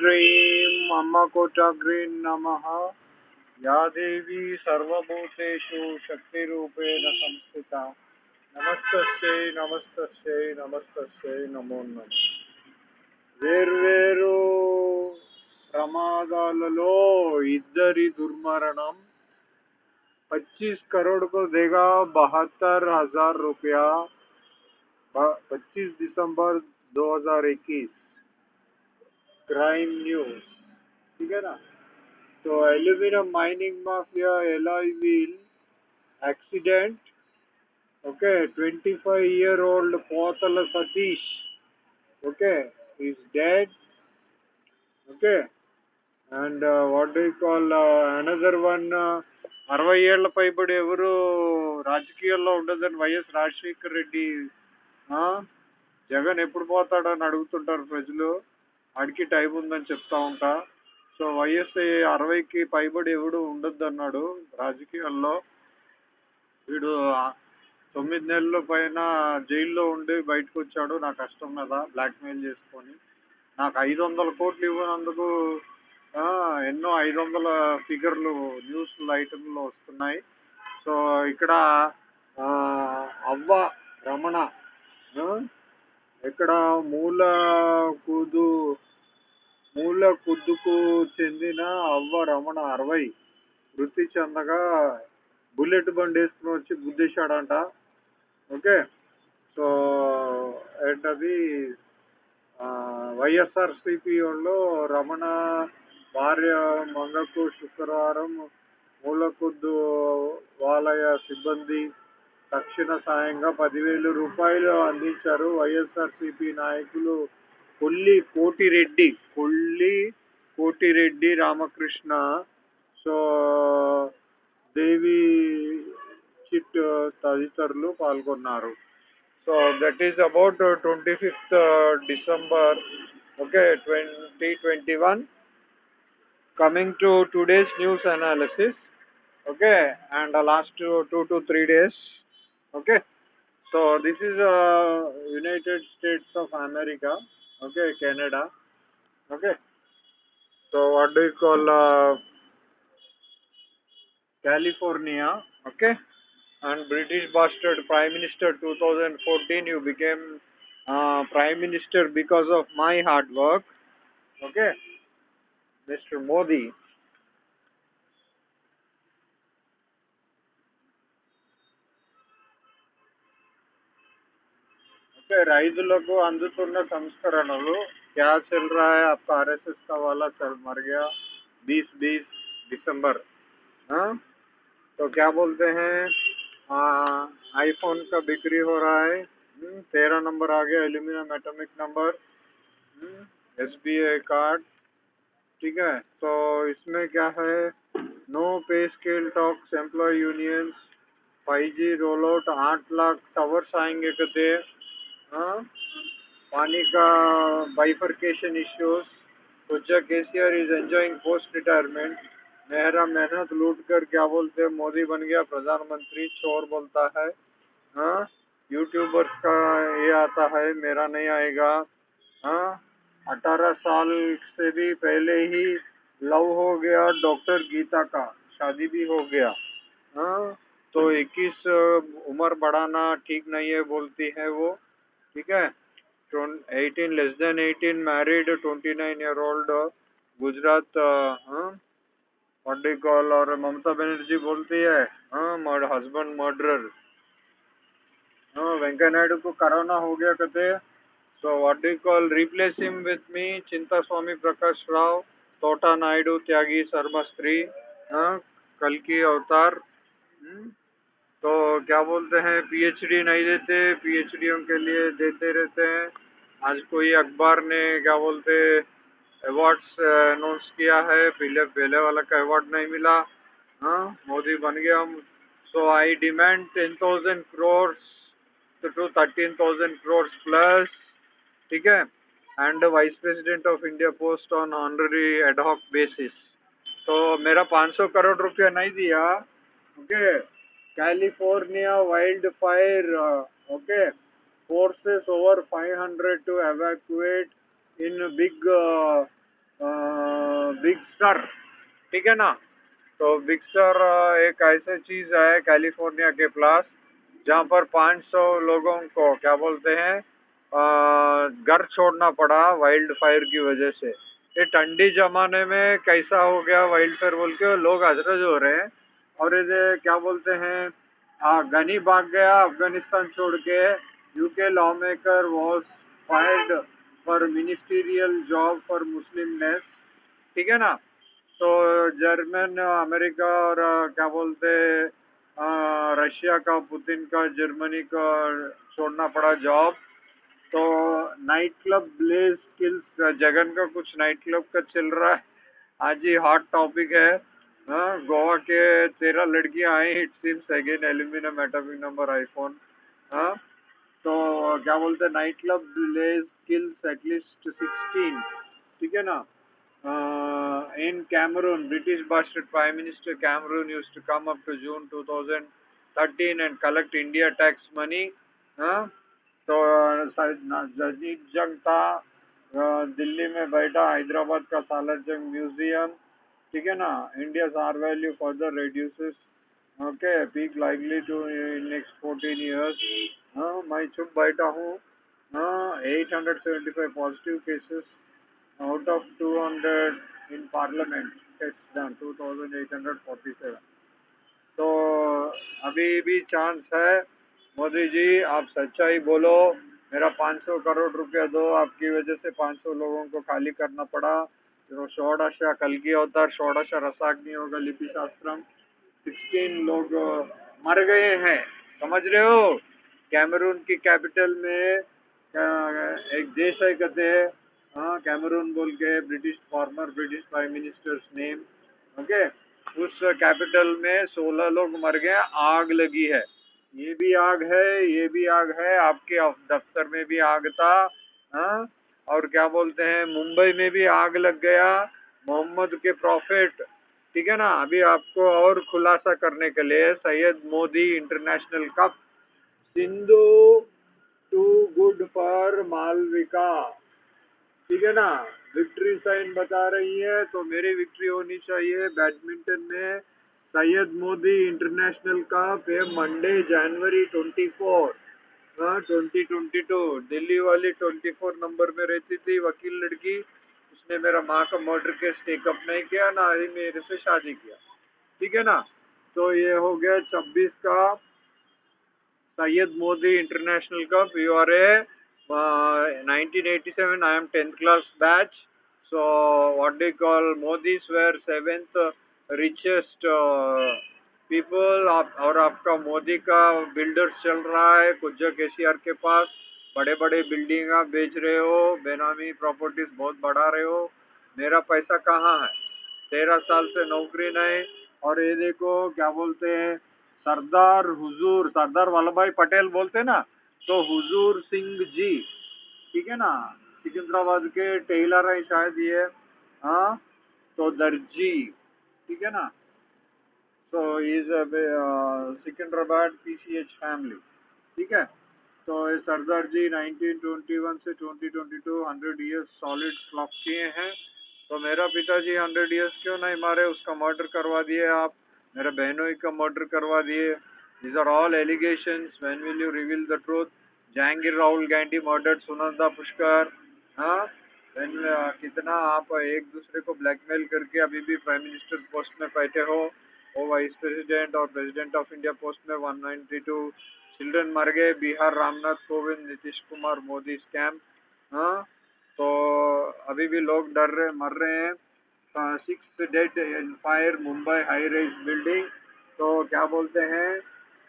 श्रीं अम्मकोटाग्रीं नमः या देवी सर्वभूतेषु शक्तिरूपेण संस्थिता నమస్తస్యై నమస్తస్యై నమస్తస్యై నమో నమ వేర్వేరు ప్రమాదాలలో ఇద్దరి దుర్మరణం पच्चीस करोड़ को देगा बहत्तर हजार रुपया पच्चीस दिसंबर 2021 क्राइम न्यूज ठीक है ना तो aluminium mining mafia alloy wheel accident okay 25 year old Potala Satish okay is dead okay and uh, what do you call uh, another one uh, అరవై ఏళ్ల పైబడి ఎవరు రాజకీయాల్లో ఉండదని వైఎస్ రాజశేఖర్ రెడ్డి ఆ, జగన్ ఎప్పుడు పోతాడని అడుగుతుంటారు ప్రజలు అడిగి టైం ఉందని చెప్తా ఉంటా. సో వైఎస్ అరవైకి పైబడి ఎవడు ఉండొద్దు అన్నాడు రాజకీయాల్లో. వీడు తొమ్మిది నెలల పైన జైల్లో ఉండి బయటకు వచ్చాడు నా కష్టం మీద బ్లాక్మెయిల్ చేసుకొని. నాకు ఐదు వందల కోట్లు ఇవ్వనందుకు ఎన్నో ఐదు వందల ఫిగర్లు న్యూస్ ఐటమ్లో వస్తున్నాయి. సో ఇక్కడ అవ్వ రమణ ఇక్కడ మూల కుదు మూల కుద్దుకు చెందిన అవ్వ రమణ అరవై వృత్తి చెందగా బుల్లెట్ బండి వేసుకుని వచ్చి గుద్దేశాడంట. ఓకే? సో ఏంటది? వైఎస్ఆర్ సిపిఓలో రమణ భార్య మంగకు శుక్రవారం మూలకొద్దు వాలయ సిబ్బంది తక్షణ సాయంగా పదివేలు రూపాయలు అందించారు వైఎస్ఆర్సిపి నాయకులు కొల్లి కోటిరెడ్డి. కొల్లి కోటిరెడ్డి రామకృష్ణ. సో దేవి చిట్ తదితరులు పాల్గొన్నారు. So that is about twenty fifth December okay twenty twenty one coming to today's news analysis okay and the last two, two to three days. Okay? So this is uh, united states of america okay canada okay? So what do you call uh, california okay? And british bastard prime minister 2014 you became uh, prime minister because of my hard work okay? Mr modi okay రైతులకు అందుతున్న సంస్కరణలు क्या चल रहा है आपका RSS का वाला चल मर गया बीस बीस दिसंबर हाँ तो क्या बोलते हैं आईफोन का बिक्री हो रहा है तेरह नंबर आ गया aluminium atomic number S B I card ठीक है तो इसमें क्या है no pay scale talks employ unions five G roll out आठ लाख टावर्स आएंगे कहते हाँ पानी का बाइफर्केशन इश्यूज़ सोचा KCR is enjoying post retirement Mehra मेहनत लूट कर, क्या बोलते हैं, मोदी बन गया, प्रधानमंत्री चोर बोलता है। हाँ यूट्यूबर्स का ये आता है, मेरा नहीं आएगा। हाँ अठारह साल से भी पहले ही लव हो गया डॉक्टर गीता का, शादी भी हो गया। हाँ तो 21 उम्र बढ़ाना ठीक नहीं है, बोलती है वो। ठीक है? 18 less than 18 married 29 year old Gujarat हाँ? What do you call और ममता बनर्जी बोलती है हाँ हस्बैंड मर्डरर हाँ वेंकैया नायडू को कोरोना हो गया कहते so what do call replace him with me Chinta Swami Prakash Rao तोटा नायडू त्यागी शर्मा स्त्री हाँ कल की अवतार। हम्म, तो क्या बोलते हैं पीएचडी नहीं देते पीएचडीओ के लिए देते रहते हैं। आज कोई अखबार ने क्या बोलते अवार्ड्स अनाउंस किया है, पहले पहले वाला का अवार्ड नहीं मिला। हाँ मोदी बन गया so I demand ten thousand crores to thirteen thousand crores plus ठीक है? And vice president of India post on honorary ad hoc basis तो मेरा 500 करोड़ रुपया नहीं दिया okay California wild fire okay forces over 500 to evacuate in big uh, बिगस्टर ठीक है ना? तो बिगस्टर एक ऐसी चीज़ है कैलिफ़ोर्निया के प्लास जहाँ पर 500 लोगों को क्या बोलते हैं घर छोड़ना पड़ा वाइल्ड फायर की वजह से। ये ठंडी जमाने में कैसा हो गया वाइल्ड फायर बोल के लोग हज़रत हो रहे हैं। और ये क्या बोलते हैं गनी भाग गया, अफ़गानिस्तान छोड़ के UK lawmaker was fired for ministerial job for Muslimness ठीक है ना? तो जर्मन अमेरिका और क्या बोलते रशिया का पुतिन का जर्मनी का छोड़ना पड़ा जॉब तो night club blaze kills Jagan का कुछ नाइट क्लब का चल रहा है। आज ही हॉट टॉपिक हाँ। गोवा के तेरह लड़कियाँ I it seems again aluminium atomic number iPhone हाँ तो क्या बोलते हैं night club blaze kills at least sixteen ठीक है ना in Cameroon, British bastard Prime Minister Cameroon used to come up to June 2013 and collect India tax money. हाँ तो जजीद जंग था दिल्ली में बैठा हैदराबाद का सालर जंग म्यूज़ियम ठीक है ना? India our value further reduces okay peak likely to in next fourteen years हाँ मैं चुप बैठा हूँ। हाँ eight hundred seventy five positive cases out of 200 in parliament. It's done 2847 तो अभी भी चांस है। मोदी जी, आप सच्चाई बोलो। मेरा 500 करोड़ रुपया दो, आपकी वजह से 500 लोगों को खाली करना पड़ा। षोडश कल अवतार षोडश रसाग्नि होगा लिपि शास्त्रम 16 लोग मर गए हैं। समझ रहे हो? कैमरून की कैपिटल में एक देश है कहते हैं। कैमरून बोल के British former British prime ministers name okay उस कैपिटल में सोलह लोग मर गए आग लगी है। ये भी आग है, ये भी आग है। आपके दफ्तर में भी आग था हाँ? और क्या बोलते हैं, मुंबई में भी आग लग गया, मोहम्मद के प्रॉफिट ठीक है ना? अभी आपको और खुलासा करने के लिए Syed Modi international cup Sindhu too good for Malavika, ठीक है ना? विक्ट्री साइन बता रही है तो मेरी विक्ट्री होनी चाहिए बैडमिंटन में। सैयद मोदी इंटरनेशनल कप है Monday January twenty four twenty twenty two Delhi वाली ट्वेंटी फोर नंबर में रहती थी वकील लड़की। उसने मेरा माँ का मर्डर केस टेकअप नहीं किया ना ही मेरे से शादी किया। ठीक है ना? तो ये हो गया छब्बीस का Syed Modi international cup you are a 1987 I am 10th class batch. So what they call Modis were seventh richest uh, people और आपका मोदी का बिल्डर्स चल रहा है कुछ जगह के के पास। बड़े बड़े बिल्डिंग आप बेच रहे हो, बेनामी प्रॉपर्टीज़ बहुत बढ़ा रहे हो। मेरा पैसा कहाँ है? तेरह साल से नौकरी नहीं, और ये देखो, क्या बोलते हैं, सरदार हुजूर, सरदार वल्लभ भाई पटेल बोलते ना तो हुजूर सिंह जी, ठीक है ना? सिकंदराबाद के टेलर है शायद ये हाँ? तो दर्जी, ठीक है ना? तो इज़ सिकंदराबाद पीसीएच फैमिली ठीक है? तो सरदार जी 1921 से 2022 100 इयर्स सॉलिड फ्लॉप किए हैं। तो मेरा पिताजी 100 इयर्स क्यों नहीं मारे? उसका मर्डर करवा दिए आप। मेरे बहनों का मर्डर करवा दिए। These are all allegation when will you reveal the truth Jahangir Rahul Gandhi murder Sunanda Pushkar हाँ? When, uh, कितना आप एक दूसरे को ब्लैकमेल करके अभी भी प्राइम मिनिस्टर पोस्ट में बैठे हो? वो वाइस प्रेसिडेंट और प्रेसिडेंट ऑफ़ इंडिया पोस्ट में 192 चिल्ड्रन मर गए। बिहार रामनाथ कोविंद नीतीश कुमार मोदी स्कैम हाँ? तो अभी भी लोग डर रहे मर रहे हैं। Six dead in fire Mumbai high rise building तो क्या बोलते हैं?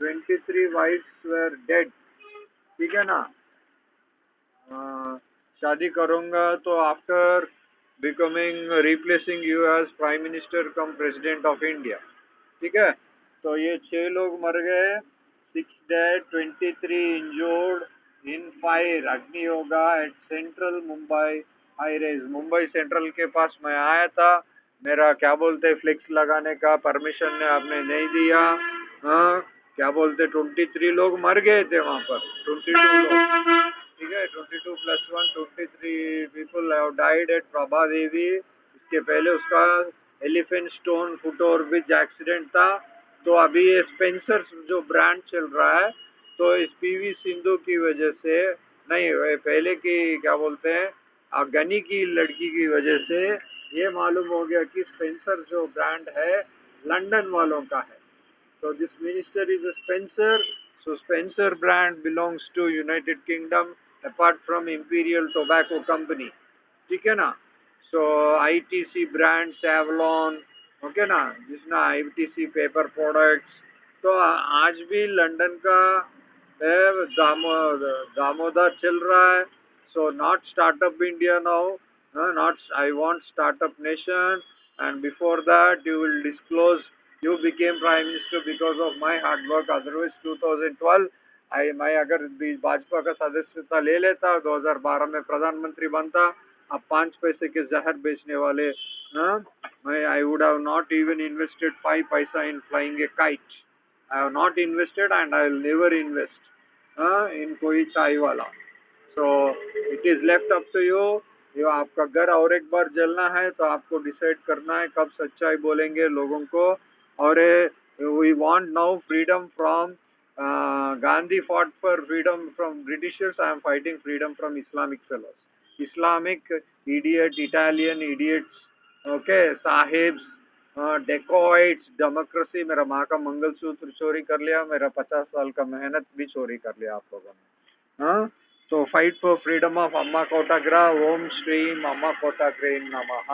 23 वाइफ्स वेर डेड ठीक है ना? आ, शादी करूँगा तो after becoming replacing you as prime minister come president of India ठीक है? तो ये छह लोग मर गए six dead twenty three injured in fire अग्नि होगा at central Mumbai high rise Mumbai central के पास मैं आया था, मेरा क्या बोलते फ्लिक्स लगाने का परमिशन ने आपने नहीं दिया। हाँ क्या बोलते ट्वेंटी थ्री लोग मर गए थे वहाँ पर ट्वेंटी टू लोग। ठीक है twenty two plus one twenty three people have died at Prabhadevi इसके पहले उसका Elphinstone foot over bridge accident था। तो अभी ये स्पेंसर जो ब्रांड चल रहा है तो इस पीवी सिंधु की वजह से, नहीं पहले की, क्या बोलते हैं गनी की लड़की की वजह से ये मालूम हो गया कि स्पेंसर जो ब्रांड है, लंदन वालों का है। तो this minister is Spencer so Spencer brand belongs to United Kingdom apart from Imperial Tobacco company ठीक है ना? So ITC brand Savlon okay ना? जिसना आईटीसी पेपर प्रोडक्ट्स तो आज भी लंदन का दामो दामोदर चल रहा है। So not startup India now not I want startup nation and before that, you will disclose, you became prime minister because of my hard work. Otherwise 2012 I मैं अगर भाजपा का सदस्यता ले लेता 2012 में प्रधानमंत्री बनता अब पाँच पैसे के जहर बेचने वाले I would have not even invested five पैसा in flying a kite I have not invested and I will never invest in कोई चाय वाला। So it is left up to you जो आपका घर और एक बार जलना है तो आपको डिसाइड करना है कब सच्चाई बोलेंगे लोगों को। और we want now freedom from Gandhi fought for freedom from Britishers. I am fighting freedom from Islamic fellows. Islamic idiot Italian idiots okay sahebs dacoits democracy मेरा माँ का मंगल सूत्र चोरी कर लिया, मेरा पचास साल का मेहनत भी चोरी कर लिया आप लोगों ने। हाँ तो फाइट फॉर फ्रीडम ऑफ़ अम्मा कोटाग्रा ओम श्रीम अम्मा कोटाग्रे नमः